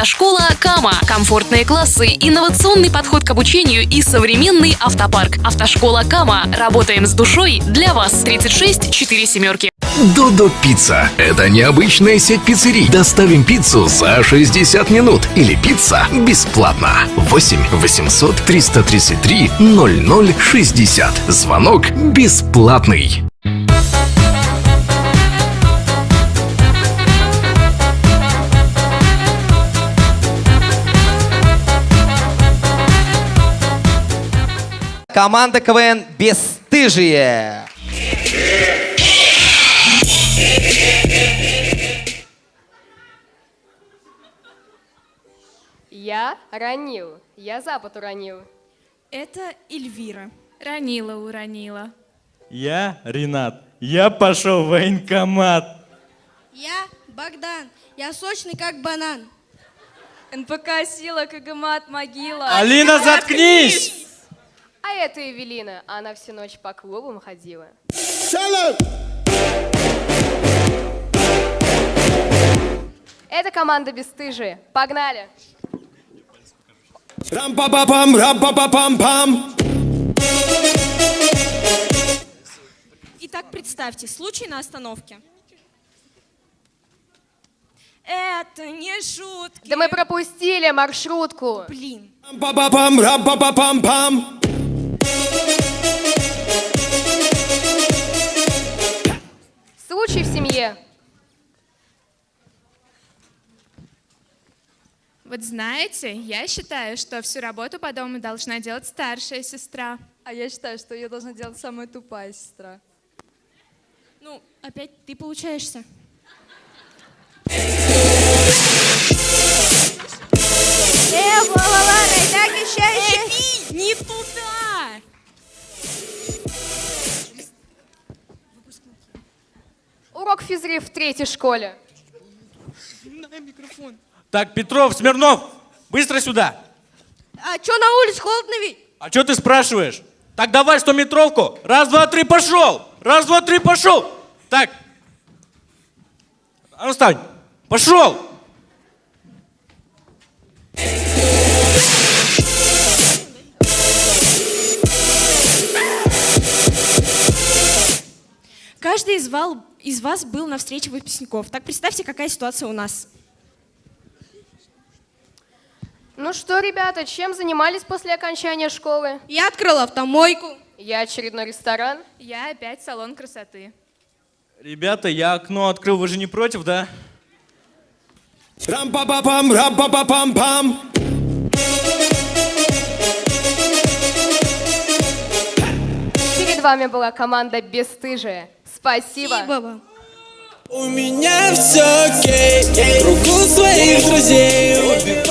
Автошкола Кама. Комфортные классы, инновационный подход к обучению и современный автопарк. Автошкола Кама. Работаем с душой для вас. 36 4 семерки. Додо Пицца. Это необычная сеть пиццерий. Доставим пиццу за 60 минут. Или пицца бесплатно. 8 800 333 0060. Звонок бесплатный. Команда КВН «Бесстыжие». Я ранил. Я запад уронил. Это Эльвира. Ранила, уронила. Я Ренат. Я пошел в военкомат. Я Богдан. Я сочный, как банан. НПК «Сила», КГМАТ, могила. Алина, заткнись! Это Эвелина. Она всю ночь по клубам ходила. Это команда Бесстыжие. Погнали! Рам-па-па-пам, рам-па-па-пам-пам. Итак, представьте, случай на остановке. Это не шутки. Да мы пропустили маршрутку. Блин. Рам-па-па-пам, рам-па-па-пам-пам. Случай в Вот знаете, я считаю, что всю работу по дому должна делать старшая сестра. А я считаю, что ее должна делать самая тупая сестра. Ну, опять ты получаешься. Э, так еще. Не туда! Урок физри в третьей школе. Так, Петров, Смирнов, быстро сюда. А что на улице холодно ведь? А что ты спрашиваешь? Так давай стометровку. Раз, два, три, пошел. Раз, два, три, пошел. Так. А ну встань. Пошел. Каждый из, вал- из вас был на встрече выпускников. Так представьте, какая ситуация у нас. Ну что, ребята, чем занимались после окончания школы? Я открыл автомойку. Я очередной ресторан. Я опять салон красоты. Ребята, я окно открыл, вы же не против, да? Рам-па-па-пам, рам-па-па-пам-пам. Перед вами была команда Бесстыжие. Спасибо. И баба. У меня все окей, кругу своих друзей